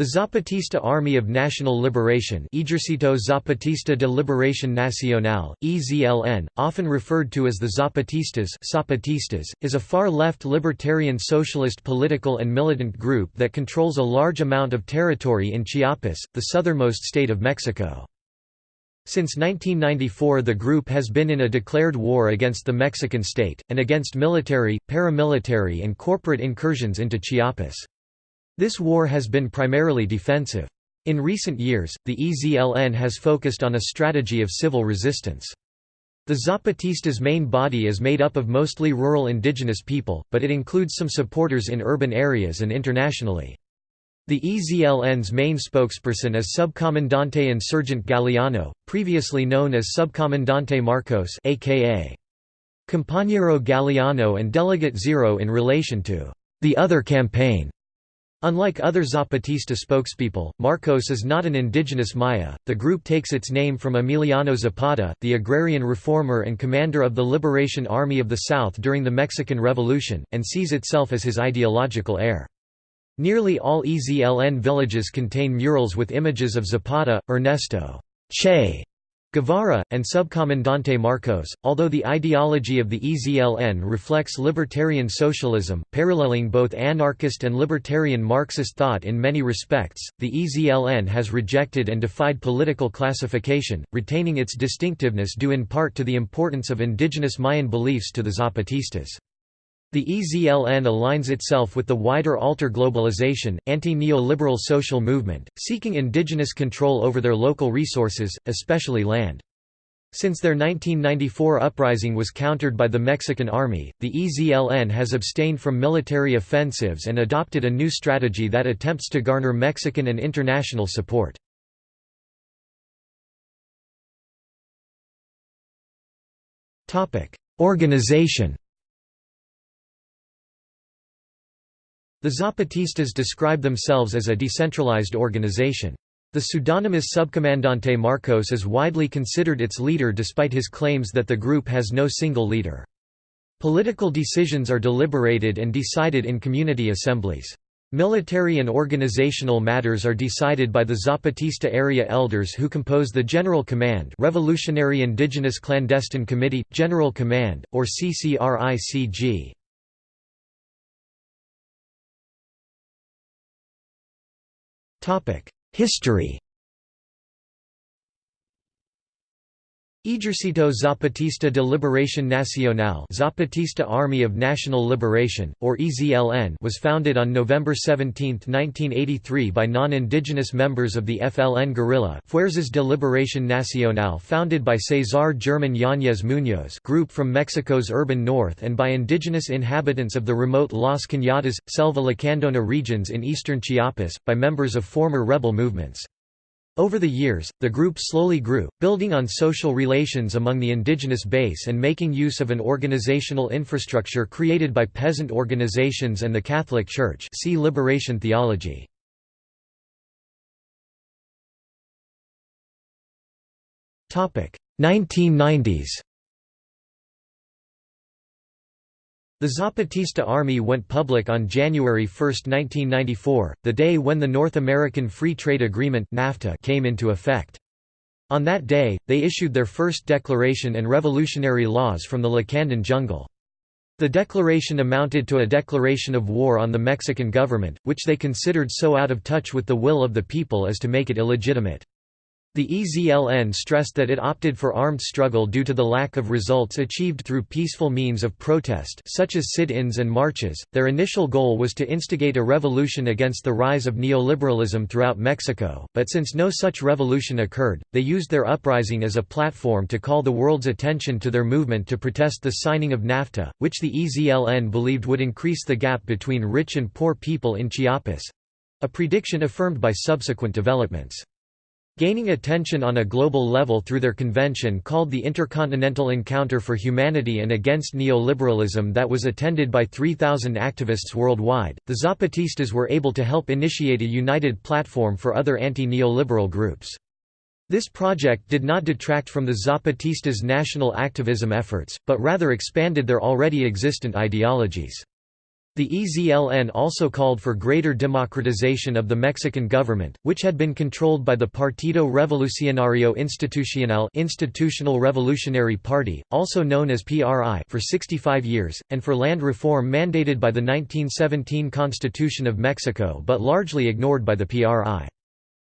The Zapatista Army of National Liberation Ejército Zapatista de Liberación Nacional, EZLN, often referred to as the Zapatistas, Zapatistas is a far-left libertarian socialist political and militant group that controls a large amount of territory in Chiapas, the southernmost state of Mexico. Since 1994 the group has been in a declared war against the Mexican state, and against military, paramilitary and corporate incursions into Chiapas. This war has been primarily defensive. In recent years, the EZLN has focused on a strategy of civil resistance. The Zapatistas' main body is made up of mostly rural indigenous people, but it includes some supporters in urban areas and internationally. The EZLN's main spokesperson is Subcomandante Insurgent Galeano, previously known as Subcomandante Marcos aka Compañero Galeano and Delegate Zero in relation to the other campaign. Unlike other Zapatista spokespeople, Marcos is not an indigenous Maya. The group takes its name from Emiliano Zapata, the agrarian reformer and commander of the Liberation Army of the South during the Mexican Revolution, and sees itself as his ideological heir. Nearly all EZLN villages contain murals with images of Zapata, Ernesto Che Guevara, and Subcomandante Marcos, although the ideology of the EZLN reflects libertarian socialism, paralleling both anarchist and libertarian Marxist thought in many respects, the EZLN has rejected and defied political classification, retaining its distinctiveness due in part to the importance of indigenous Mayan beliefs to the Zapatistas. The EZLN aligns itself with the wider alter globalization, anti-neoliberal social movement, seeking indigenous control over their local resources, especially land. Since their 1994 uprising was countered by the Mexican army, the EZLN has abstained from military offensives and adopted a new strategy that attempts to garner Mexican and international support. Organization The Zapatistas describe themselves as a decentralized organization. The pseudonymous Subcomandante Marcos is widely considered its leader despite his claims that the group has no single leader. Political decisions are deliberated and decided in community assemblies. Military and organizational matters are decided by the Zapatista area elders who compose the General Command Revolutionary Indigenous Clandestine Committee, General Command, or CCRICG. History Ejército Zapatista de Liberación Nacional Zapatista Army of National Liberation, or EZLN was founded on November 17, 1983 by non-indigenous members of the FLN guerrilla Fuerzas de Liberación Nacional founded by Cesar German Yáñez Muñoz group from Mexico's urban north and by indigenous inhabitants of the remote Las Cañadas, Selva Lacandona regions in eastern Chiapas, by members of former rebel movements. Over the years, the group slowly grew, building on social relations among the indigenous base and making use of an organizational infrastructure created by peasant organizations and the Catholic Church see Liberation theology. Topic 1990s The Zapatista Army went public on January 1, 1994, the day when the North American Free Trade Agreement NAFTA came into effect. On that day, they issued their first declaration and revolutionary laws from the Lacandon jungle. The declaration amounted to a declaration of war on the Mexican government, which they considered so out of touch with the will of the people as to make it illegitimate. The EZLN stressed that it opted for armed struggle due to the lack of results achieved through peaceful means of protest such as sit-ins and marches. Their initial goal was to instigate a revolution against the rise of neoliberalism throughout Mexico, but since no such revolution occurred, they used their uprising as a platform to call the world's attention to their movement to protest the signing of NAFTA, which the EZLN believed would increase the gap between rich and poor people in Chiapas—a prediction affirmed by subsequent developments. Gaining attention on a global level through their convention called the Intercontinental Encounter for Humanity and Against Neoliberalism that was attended by 3,000 activists worldwide, the Zapatistas were able to help initiate a united platform for other anti-neoliberal groups. This project did not detract from the Zapatistas' national activism efforts, but rather expanded their already existent ideologies. The EZLN also called for greater democratization of the Mexican government, which had been controlled by the Partido Revolucionario Institucional Institutional Revolutionary Party, also known as PRI for 65 years, and for land reform mandated by the 1917 Constitution of Mexico but largely ignored by the PRI.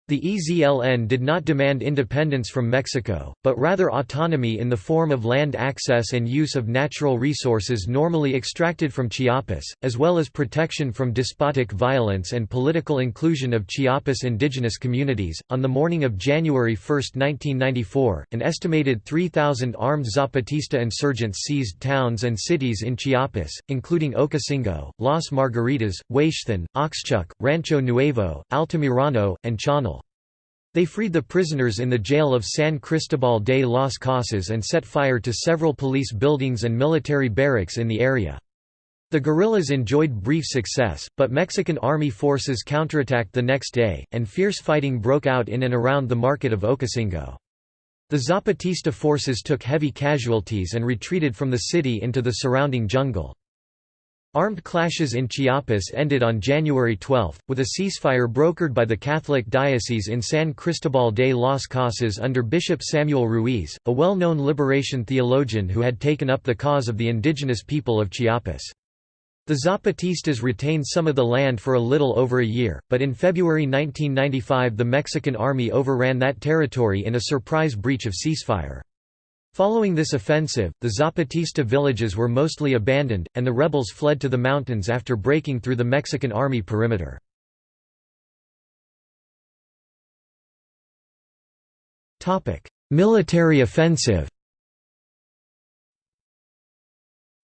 The EZLN did not demand independence from Mexico, but rather autonomy in the form of land access and use of natural resources normally extracted from Chiapas, as well as protection from despotic violence and political inclusion of Chiapas indigenous communities. On the morning of January 1, 1994, an estimated 3,000 armed Zapatista insurgents seized towns and cities in Chiapas, including Ocosingo, Las Margaritas, Huixtán, Oxchuc, Rancho Nuevo, Altamirano, and Chañal. They freed the prisoners in the jail of San Cristobal de las Casas and set fire to several police buildings and military barracks in the area. The guerrillas enjoyed brief success, but Mexican army forces counterattacked the next day, and fierce fighting broke out in and around the market of Ocosingo. The Zapatista forces took heavy casualties and retreated from the city into the surrounding jungle. Armed clashes in Chiapas ended on January 12, with a ceasefire brokered by the Catholic Diocese in San Cristobal de las Casas under Bishop Samuel Ruiz, a well-known liberation theologian who had taken up the cause of the indigenous people of Chiapas. The Zapatistas retained some of the land for a little over a year, but in February 1995 the Mexican army overran that territory in a surprise breach of ceasefire. Following this offensive, the Zapatista villages were mostly abandoned, and the rebels fled to the mountains after breaking through the Mexican army perimeter. Military offensive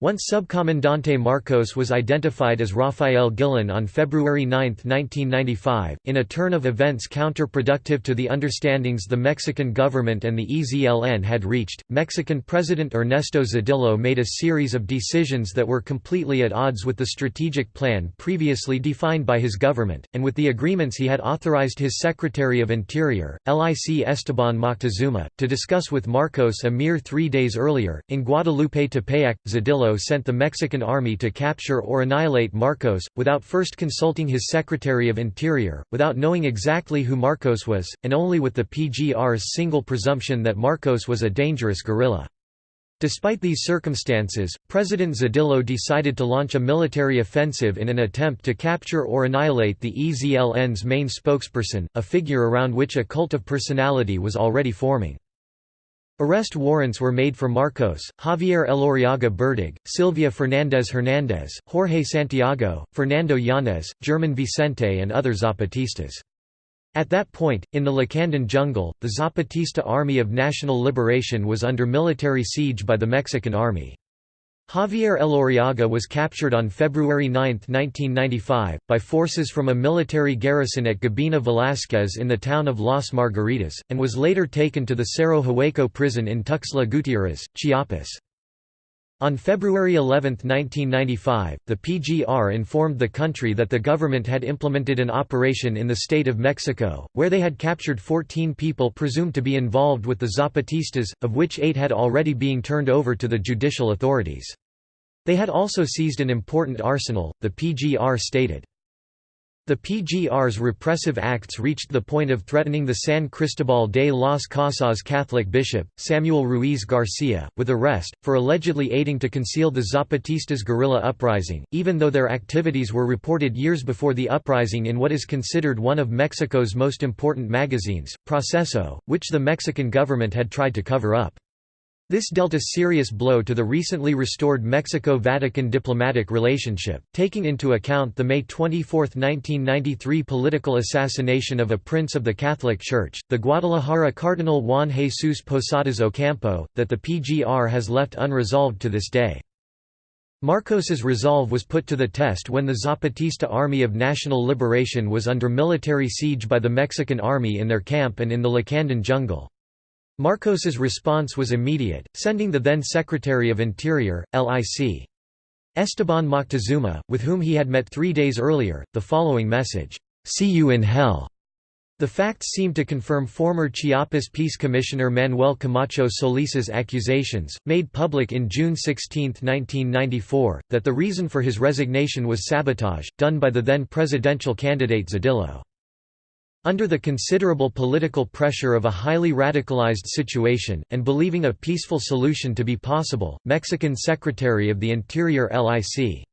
Once Subcomandante Marcos was identified as Rafael Guillén on February 9, 1995, in a turn of events counterproductive to the understandings the Mexican government and the EZLN had reached, Mexican President Ernesto Zedillo made a series of decisions that were completely at odds with the strategic plan previously defined by his government, and with the agreements he had authorized his Secretary of Interior, LIC Esteban Moctezuma, to discuss with Marcos a mere three days earlier. In Guadalupe Tepeyac, Zedillo sent the Mexican army to capture or annihilate Marcos, without first consulting his Secretary of Interior, without knowing exactly who Marcos was, and only with the PGR's single presumption that Marcos was a dangerous guerrilla. Despite these circumstances, President Zedillo decided to launch a military offensive in an attempt to capture or annihilate the EZLN's main spokesperson, a figure around which a cult of personality was already forming. Arrest warrants were made for Marcos, Javier Elorriaga Berdegué, Silvia Fernandez Hernandez, Jorge Santiago, Fernando Yanez, German Vicente and other Zapatistas. At that point, in the Lacandon jungle, the Zapatista Army of National Liberation was under military siege by the Mexican army. Javier Elorriaga was captured on February 9, 1995, by forces from a military garrison at Gabina Velázquez in the town of Las Margaritas, and was later taken to the Cerro Hueco prison in Tuxtla Gutiérrez, Chiapas. On February 11, 1995, the PGR informed the country that the government had implemented an operation in the state of Mexico, where they had captured 14 people presumed to be involved with the Zapatistas, of which eight had already been turned over to the judicial authorities. They had also seized an important arsenal, the PGR stated. The PGR's repressive acts reached the point of threatening the San Cristobal de las Casas Catholic bishop, Samuel Ruiz Garcia, with arrest, for allegedly aiding to conceal the Zapatistas' guerrilla uprising, even though their activities were reported years before the uprising in what is considered one of Mexico's most important magazines, Proceso, which the Mexican government had tried to cover up. This dealt a serious blow to the recently restored Mexico-Vatican diplomatic relationship, taking into account the May 24, 1993 political assassination of a prince of the Catholic Church, the Guadalajara Cardinal Juan Jesus Posadas Ocampo, that the PGR has left unresolved to this day. Marcos's resolve was put to the test when the Zapatista Army of National Liberation was under military siege by the Mexican army in their camp and in the Lacandon jungle. Marcos's response was immediate, sending the then Secretary of Interior, Lic. Esteban Moctezuma, with whom he had met three days earlier, the following message, "'See you in hell'". The facts seem to confirm former Chiapas Peace Commissioner Manuel Camacho Solis's accusations, made public in June 16, 1994, that the reason for his resignation was sabotage, done by the then presidential candidate Zedillo. Under the considerable political pressure of a highly radicalized situation, and believing a peaceful solution to be possible, Mexican Secretary of the Interior Lic.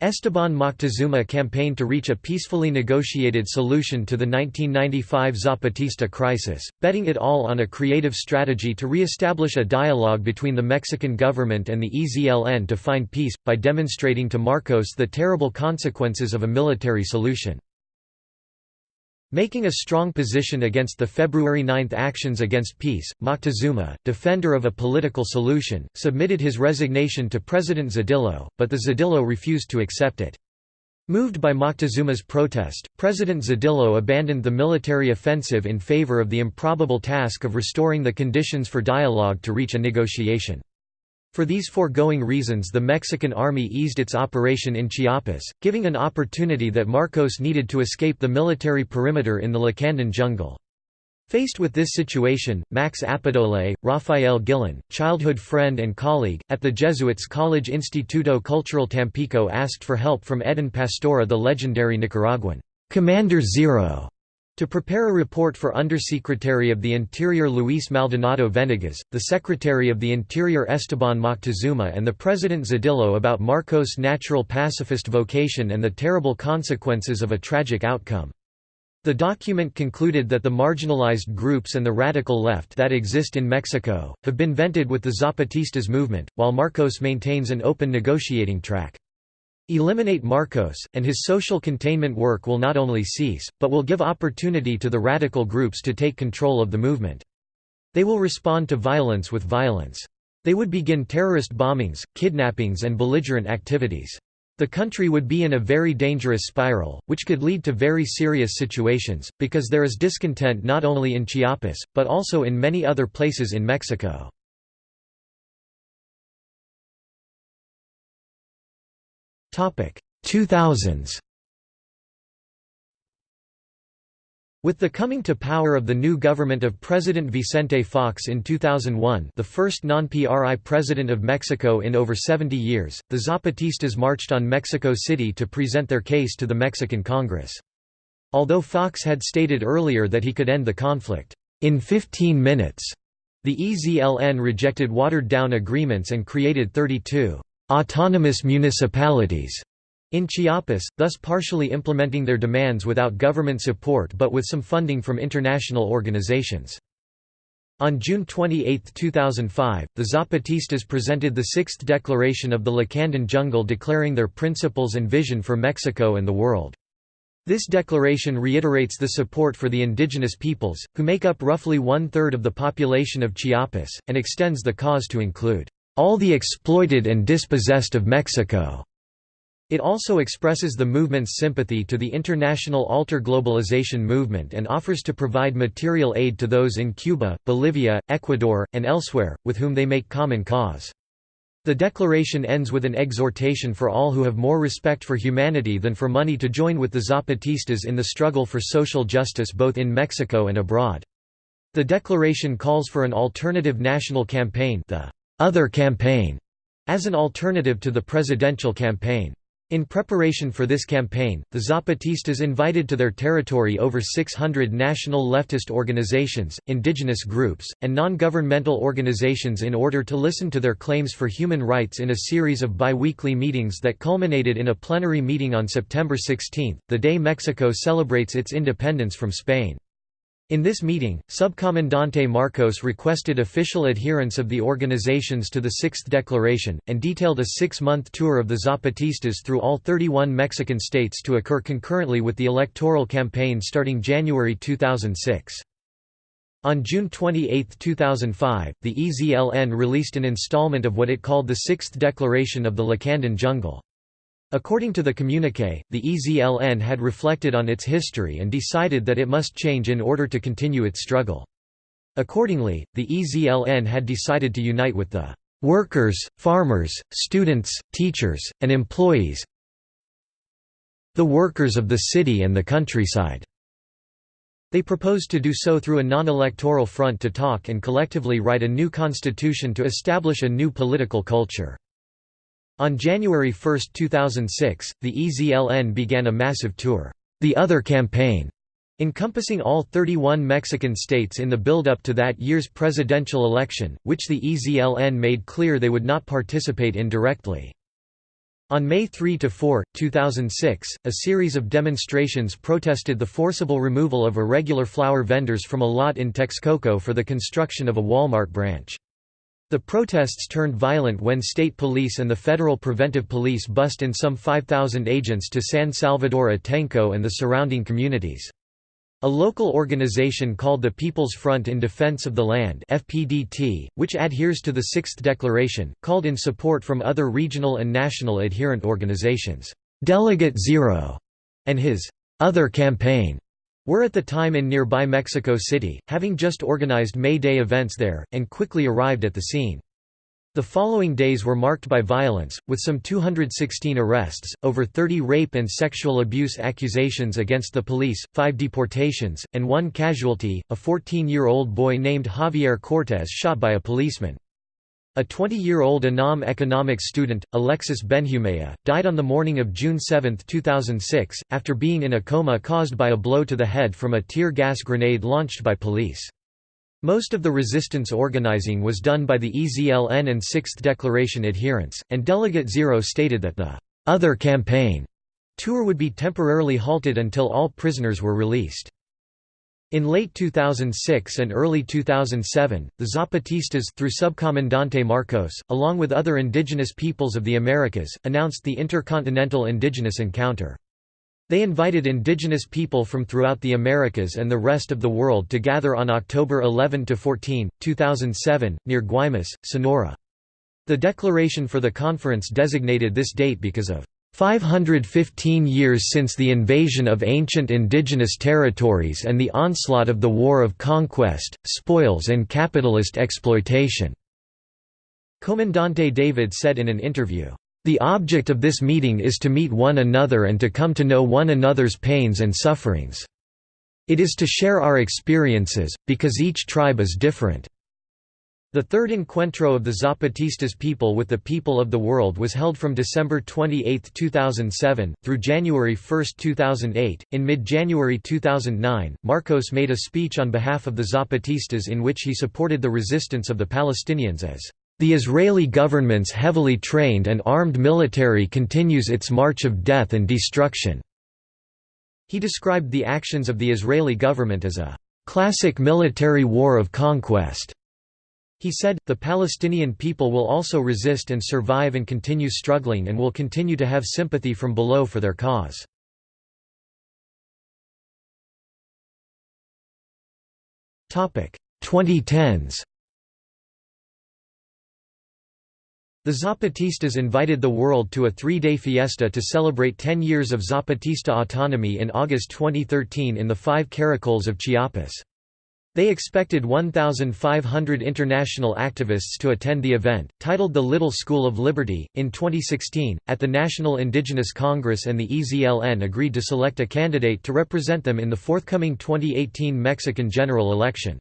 Esteban Moctezuma campaigned to reach a peacefully negotiated solution to the 1995 Zapatista crisis, betting it all on a creative strategy to re-establish a dialogue between the Mexican government and the EZLN to find peace, by demonstrating to Marcos the terrible consequences of a military solution. Making a strong position against the February 9 actions against peace, Moctezuma, defender of a political solution, submitted his resignation to President Zedillo, but the Zedillo refused to accept it. Moved by Moctezuma's protest, President Zedillo abandoned the military offensive in favor of the improbable task of restoring the conditions for dialogue to reach a negotiation. For these foregoing reasons the Mexican army eased its operation in Chiapas, giving an opportunity that Marcos needed to escape the military perimeter in the Lacandon jungle. Faced with this situation, Max Appedole, Rafael Guillén, childhood friend and colleague, at the Jesuits College Instituto Cultural Tampico asked for help from Eden Pastora the legendary Nicaraguan, "'Commander Zero' To prepare a report for Undersecretary of the Interior Luis Maldonado Venegas, the Secretary of the Interior Esteban Moctezuma and the President Zedillo about Marcos' natural pacifist vocation and the terrible consequences of a tragic outcome. The document concluded that the marginalized groups and the radical left that exist in Mexico, have been vented with the Zapatistas movement, while Marcos maintains an open negotiating track. Eliminate Marcos, and his social containment work will not only cease, but will give opportunity to the radical groups to take control of the movement. They will respond to violence with violence. They would begin terrorist bombings, kidnappings and belligerent activities. The country would be in a very dangerous spiral, which could lead to very serious situations, because there is discontent not only in Chiapas, but also in many other places in Mexico. 2000s With the coming to power of the new government of President Vicente Fox in 2001 the first non-PRI president of Mexico in over 70 years, the Zapatistas marched on Mexico City to present their case to the Mexican Congress. Although Fox had stated earlier that he could end the conflict, "...in 15 minutes," the EZLN rejected watered-down agreements and created 32 autonomous municipalities in Chiapas, thus partially implementing their demands without government support but with some funding from international organizations. On June 28, 2005, the Zapatistas presented the Sixth Declaration of the Lacandon Jungle declaring their principles and vision for Mexico and the world. This declaration reiterates the support for the indigenous peoples, who make up roughly one-third of the population of Chiapas, and extends the cause to include all the exploited and dispossessed of Mexico. It also expresses the movement's sympathy to the international alter-globalization movement and offers to provide material aid to those in Cuba, Bolivia, Ecuador, and elsewhere, with whom they make common cause. The declaration ends with an exhortation for all who have more respect for humanity than for money to join with the Zapatistas in the struggle for social justice both in Mexico and abroad. The declaration calls for an alternative national campaign the other campaign as an alternative to the presidential campaign. In preparation for this campaign, the Zapatistas invited to their territory over 600 national leftist organizations, indigenous groups, and non-governmental organizations in order to listen to their claims for human rights in a series of bi-weekly meetings that culminated in a plenary meeting on September 16, the day Mexico celebrates its independence from Spain. In this meeting, Subcomandante Marcos requested official adherence of the organizations to the Sixth Declaration, and detailed a six-month tour of the Zapatistas through all 31 Mexican states to occur concurrently with the electoral campaign starting January 2006. On June 28, 2005, the EZLN released an installment of what it called the Sixth Declaration of the Lacandon Jungle. According to the communiqué, the EZLN had reflected on its history and decided that it must change in order to continue its struggle. Accordingly, the EZLN had decided to unite with the workers, farmers, students, teachers, and employees the workers of the city and the countryside They proposed to do so through a non-electoral front to talk and collectively write a new constitution to establish a new political culture. On January 1, 2006, the EZLN began a massive tour, the Other Campaign, encompassing all 31 Mexican states in the build-up to that year's presidential election, which the EZLN made clear they would not participate in directly. On May 3–4, 2006, a series of demonstrations protested the forcible removal of irregular flower vendors from a lot in Texcoco for the construction of a Walmart branch. The protests turned violent when state police and the Federal Preventive Police bussed in some 5,000 agents to San Salvador Atenco and the surrounding communities. A local organization called the People's Front in Defense of the Land FPDT, which adheres to the Sixth Declaration, called in support from other regional and national adherent organizations. Delegate Zero and his other campaign were at the time in nearby Mexico City, having just organized May Day events there, and quickly arrived at the scene. The following days were marked by violence, with some 216 arrests, over 30 rape and sexual abuse accusations against the police, five deportations, and one casualty, a 14-year-old boy named Javier Cortez shot by a policeman. A 20-year-old UNAM economics student, Alexis Benjumea, died on the morning of June 7, 2006, after being in a coma caused by a blow to the head from a tear gas grenade launched by police. Most of the resistance organizing was done by the EZLN and Sixth Declaration adherents, and Delegate Zero stated that the «other campaign» tour would be temporarily halted until all prisoners were released. In late 2006 and early 2007, the Zapatistas through Subcomandante Marcos, along with other indigenous peoples of the Americas, announced the Intercontinental Indigenous Encounter. They invited indigenous people from throughout the Americas and the rest of the world to gather on October 11–14, 2007, near Guaymas, Sonora. The declaration for the conference designated this date because of 515 years since the invasion of ancient indigenous territories and the onslaught of the War of Conquest, Spoils and capitalist exploitation." Comandante David said in an interview, "...the object of this meeting is to meet one another and to come to know one another's pains and sufferings. It is to share our experiences, because each tribe is different." The third encuentro of the Zapatistas people with the people of the world was held from December 28, 2007, through January 1, 2008. In mid January 2009, Marcos made a speech on behalf of the Zapatistas in which he supported the resistance of the Palestinians as the Israeli government's heavily trained and armed military continues its march of death and destruction." He described the actions of the Israeli government as a "...classic military war of conquest." He said, the Palestinian people will also resist and survive and continue struggling and will continue to have sympathy from below for their cause. Topic 2010s. The Zapatistas invited the world to a three-day fiesta to celebrate 10 years of Zapatista autonomy in August 2013 in the five caracoles of Chiapas. They expected 1,500 international activists to attend the event, titled the Little School of Liberty. In 2016, at the National Indigenous Congress and the EZLN agreed to select a candidate to represent them in the forthcoming 2018 Mexican general election.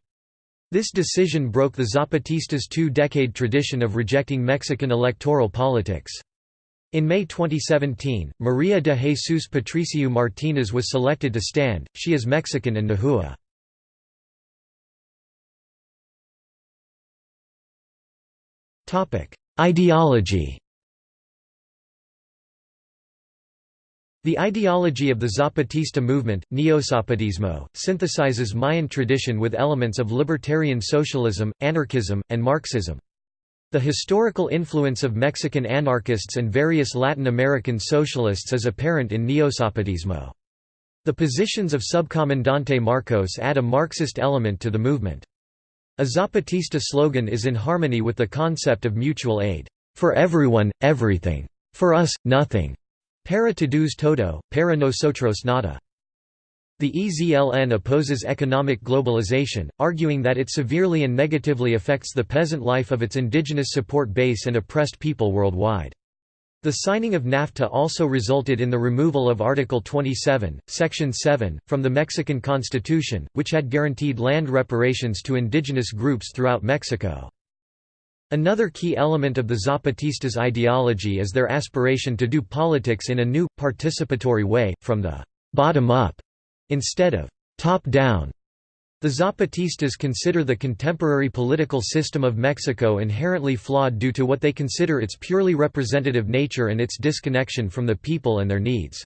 This decision broke the Zapatistas' two-decade tradition of rejecting Mexican electoral politics. In May 2017, Maria de Jesus Patricio Martinez was selected to stand, she is Mexican and Nahua. Ideology The ideology of the Zapatista movement, Neozapatismo, synthesizes Mayan tradition with elements of libertarian socialism, anarchism, and Marxism. The historical influence of Mexican anarchists and various Latin American socialists is apparent in Neozapatismo. The positions of Subcomandante Marcos add a Marxist element to the movement. A Zapatista slogan is in harmony with the concept of mutual aid. For everyone, everything. For us, nothing. Para todos todo, para nosotros nada. The EZLN opposes economic globalization, arguing that it severely and negatively affects the peasant life of its indigenous support base and oppressed people worldwide. The signing of NAFTA also resulted in the removal of Article 27, Section 7, from the Mexican Constitution, which had guaranteed land reparations to indigenous groups throughout Mexico. Another key element of the Zapatistas' ideology is their aspiration to do politics in a new, participatory way, from the «bottom up» instead of «top down». The Zapatistas consider the contemporary political system of Mexico inherently flawed due to what they consider its purely representative nature and its disconnection from the people and their needs.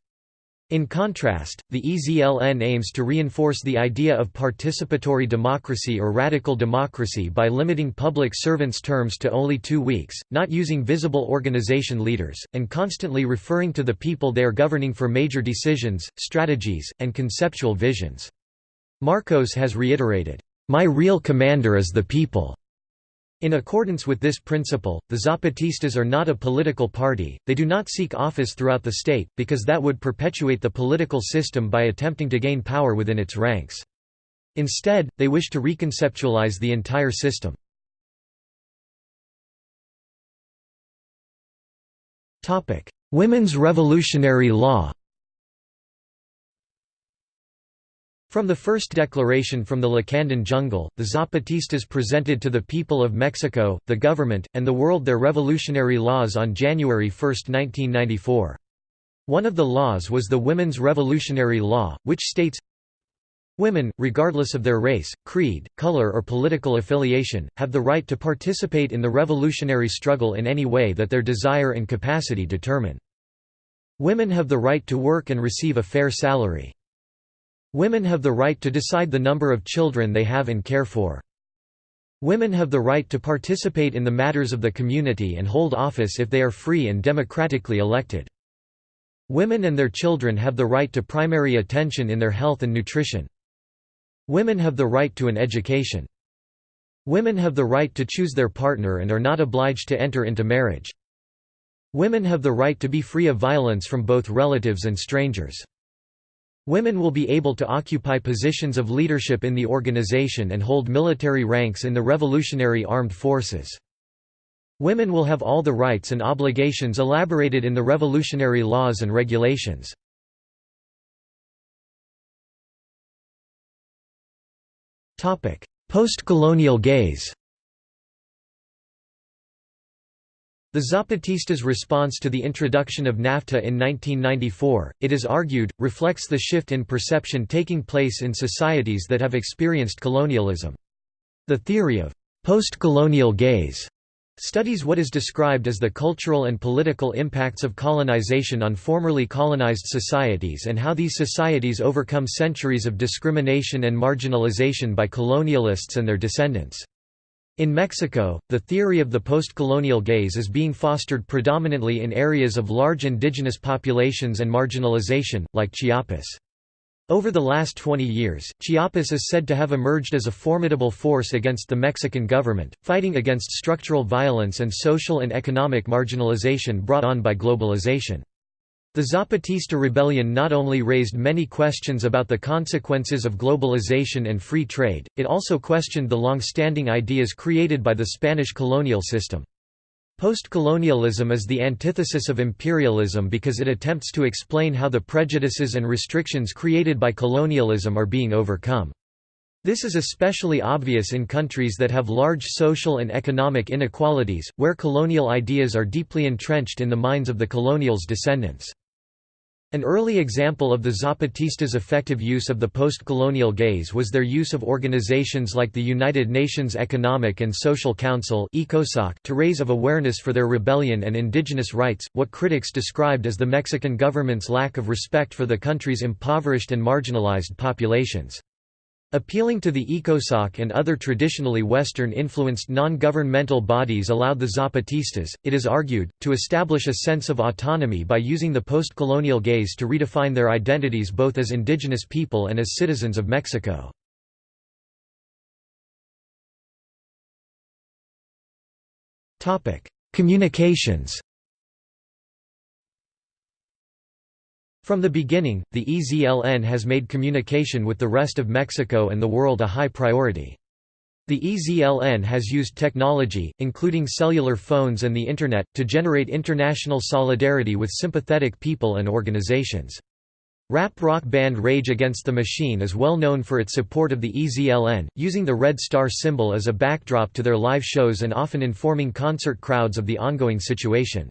In contrast, the EZLN aims to reinforce the idea of participatory democracy or radical democracy by limiting public servants' terms to only two weeks, not using visible organization leaders, and constantly referring to the people they are governing for major decisions, strategies, and conceptual visions. Marcos has reiterated, "'My real commander is the people' In accordance with this principle, the Zapatistas are not a political party, they do not seek office throughout the state, because that would perpetuate the political system by attempting to gain power within its ranks. Instead, they wish to reconceptualize the entire system. Women's revolutionary law From the first declaration from the Lacandon jungle, the Zapatistas presented to the people of Mexico, the government, and the world their revolutionary laws on January 1, 1994. One of the laws was the Women's Revolutionary Law, which states, Women, regardless of their race, creed, color or political affiliation, have the right to participate in the revolutionary struggle in any way that their desire and capacity determine. Women have the right to work and receive a fair salary. Women have the right to decide the number of children they have and care for. Women have the right to participate in the matters of the community and hold office if they are free and democratically elected. Women and their children have the right to primary attention in their health and nutrition. Women have the right to an education. Women have the right to choose their partner and are not obliged to enter into marriage. Women have the right to be free of violence from both relatives and strangers. Women will be able to occupy positions of leadership in the organization and hold military ranks in the Revolutionary Armed Forces. Women will have all the rights and obligations elaborated in the revolutionary laws and regulations. Post-colonial gaze The Zapatistas' response to the introduction of NAFTA in 1994, it is argued, reflects the shift in perception taking place in societies that have experienced colonialism. The theory of post-colonial gaze studies what is described as the cultural and political impacts of colonization on formerly colonized societies and how these societies overcome centuries of discrimination and marginalization by colonialists and their descendants. In Mexico, the theory of the post-colonial gaze is being fostered predominantly in areas of large indigenous populations and marginalization, like Chiapas. Over the last 20 years, Chiapas is said to have emerged as a formidable force against the Mexican government, fighting against structural violence and social and economic marginalization brought on by globalization. The Zapatista rebellion not only raised many questions about the consequences of globalization and free trade, it also questioned the long-standing ideas created by the Spanish colonial system. Post-colonialism is the antithesis of imperialism because it attempts to explain how the prejudices and restrictions created by colonialism are being overcome. This is especially obvious in countries that have large social and economic inequalities, where colonial ideas are deeply entrenched in the minds of the colonial's descendants. An early example of the Zapatistas' effective use of the post-colonial gaze was their use of organizations like the United Nations Economic and Social Council to raise of awareness for their rebellion and indigenous rights, what critics described as the Mexican government's lack of respect for the country's impoverished and marginalized populations. Appealing to the ECOSOC and other traditionally Western-influenced non-governmental bodies allowed the Zapatistas, it is argued, to establish a sense of autonomy by using the post-colonial gaze to redefine their identities both as indigenous people and as citizens of Mexico. Communications From the beginning, the EZLN has made communication with the rest of Mexico and the world a high priority. The EZLN has used technology, including cellular phones and the Internet, to generate international solidarity with sympathetic people and organizations. Rap rock band Rage Against the Machine is well known for its support of the EZLN, using the red star symbol as a backdrop to their live shows and often informing concert crowds of the ongoing situation.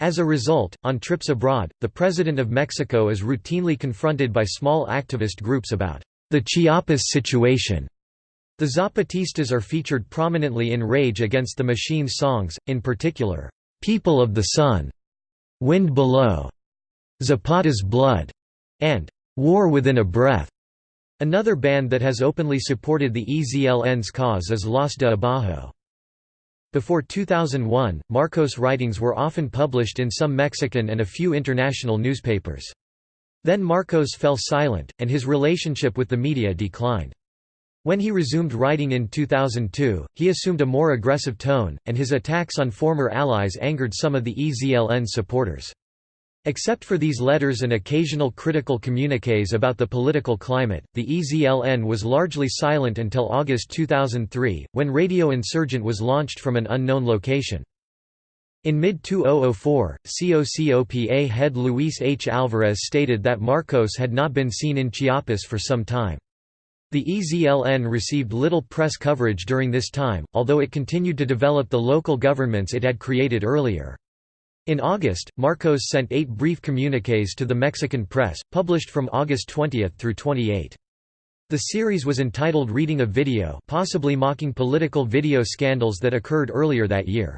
As a result, on trips abroad, the President of Mexico is routinely confronted by small activist groups about the Chiapas situation the Zapatistas are featured prominently in Rage Against the Machine songs, in particular, "'People of the Sun", "'Wind Below", "'Zapata's Blood", and "'War Within a Breath". Another band that has openly supported the EZLN's cause is Los de Abajo. Before 2001, Marcos' writings were often published in some Mexican and a few international newspapers. Then Marcos fell silent, and his relationship with the media declined. When he resumed writing in 2002, he assumed a more aggressive tone, and his attacks on former allies angered some of the EZLN supporters. Except for these letters and occasional critical communiques about the political climate, the EZLN was largely silent until August 2003, when Radio Insurgent was launched from an unknown location. In mid-2004, COCOPA head Luis H. Alvarez stated that Marcos had not been seen in Chiapas for some time. The EZLN received little press coverage during this time, although it continued to develop the local governments it had created earlier. In August, Marcos sent eight brief communiques to the Mexican press, published from August 20 through 28. The series was entitled Reading a Video possibly mocking political video scandals that occurred earlier that year.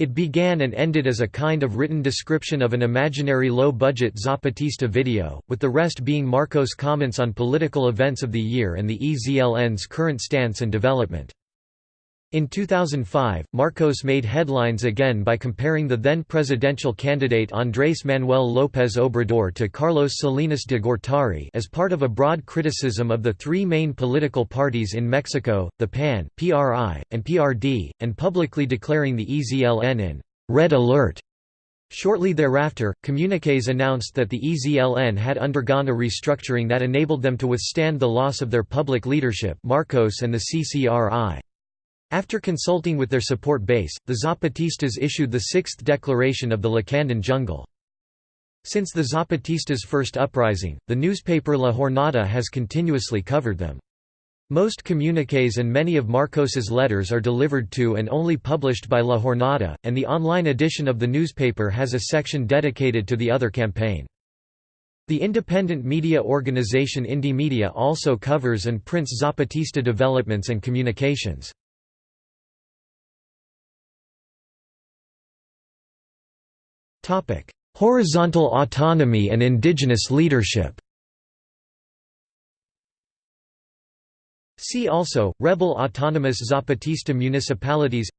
It began and ended as a kind of written description of an imaginary low-budget Zapatista video, with the rest being Marcos' comments on political events of the year and the EZLN's current stance and development. In 2005, Marcos made headlines again by comparing the then presidential candidate Andrés Manuel López Obrador to Carlos Salinas de Gortari as part of a broad criticism of the three main political parties in Mexico, the PAN, PRI, and PRD, and publicly declaring the EZLN in «red alert». Shortly thereafter, communiques announced that the EZLN had undergone a restructuring that enabled them to withstand the loss of their public leadership Marcos and the CCRI. After consulting with their support base, the Zapatistas issued the Sixth Declaration of the Lacandon Jungle. Since the Zapatistas' first uprising, the newspaper La Jornada has continuously covered them. Most communiques and many of Marcos's letters are delivered to and only published by La Jornada, and the online edition of the newspaper has a section dedicated to the other campaign. The independent media organization Indymedia also covers and prints Zapatista developments and communications. Horizontal autonomy and indigenous leadership. See also, Rebel Autonomous Zapatista Municipalities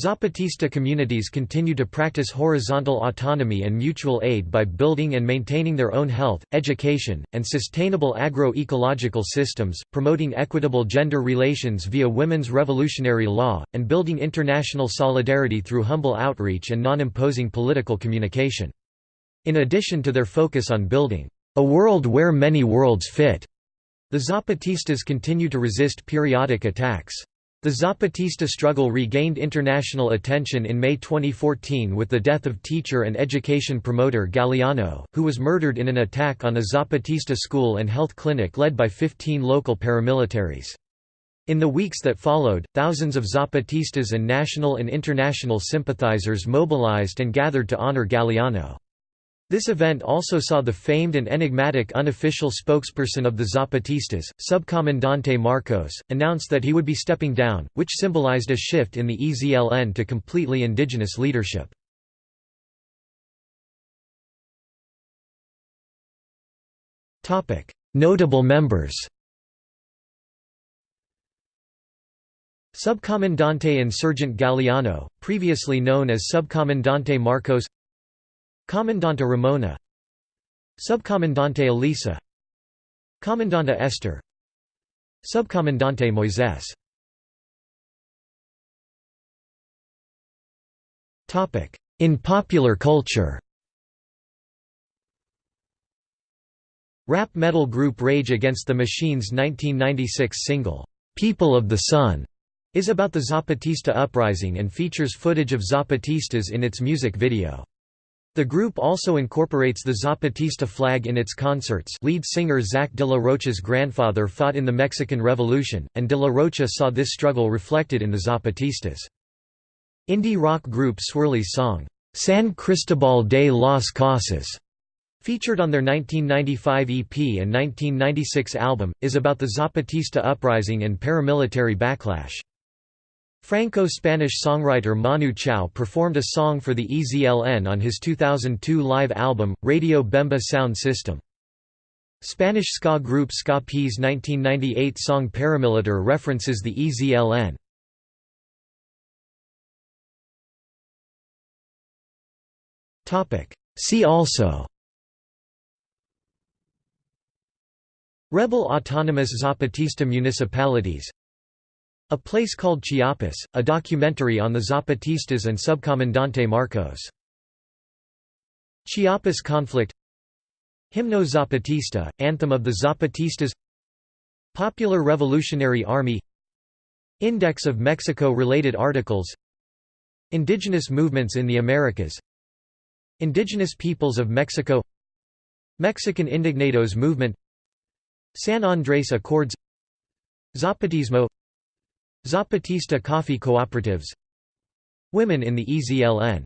Zapatista communities continue to practice horizontal autonomy and mutual aid by building and maintaining their own health, education, and sustainable agro-ecological systems, promoting equitable gender relations via women's revolutionary law, and building international solidarity through humble outreach and non-imposing political communication. In addition to their focus on building a world where many worlds fit, the Zapatistas continue to resist periodic attacks. The Zapatista struggle regained international attention in May 2014 with the death of teacher and education promoter Galeano, who was murdered in an attack on a Zapatista school and health clinic led by 15 local paramilitaries. In the weeks that followed, thousands of Zapatistas and national and international sympathizers mobilized and gathered to honor Galeano. This event also saw the famed and enigmatic unofficial spokesperson of the Zapatistas, Subcomandante Marcos, announce that he would be stepping down, which symbolized a shift in the EZLN to completely indigenous leadership. Notable members Subcomandante Insurgent Galeano, previously known as Subcomandante Marcos Comandante Ramona. Subcomandante Elisa. Comandante Esther. Subcomandante Moises. In popular culture. Rap metal group Rage Against the Machine's 1996 single, People of the Sun is about the Zapatista uprising and features footage of Zapatistas in its music video. The group also incorporates the Zapatista flag in its concerts lead singer Zack de la Rocha's grandfather fought in the Mexican Revolution, and de la Rocha saw this struggle reflected in the Zapatistas. Indie rock group Swirlies' song, "'San Cristobal de las Casas' featured on their 1995 EP and 1996 album, is about the Zapatista uprising and paramilitary backlash. Franco-Spanish songwriter Manu Chao performed a song for the EZLN on his 2002 live album, Radio Bemba Sound System. Spanish ska group Ska P's 1998 song Paramilitar references the EZLN. See also Rebel Autonomous Zapatista Municipalities a Place Called Chiapas, a documentary on the Zapatistas and Subcomandante Marcos. Chiapas conflict. Himno Zapatista, Anthem of the Zapatistas. Popular Revolutionary Army. Index of Mexico-related articles. Indigenous movements in the Americas. Indigenous peoples of Mexico. Mexican Indignados movement. San Andrés Accords. Zapatismo Zapatista Coffee Cooperatives. Women in the EZLN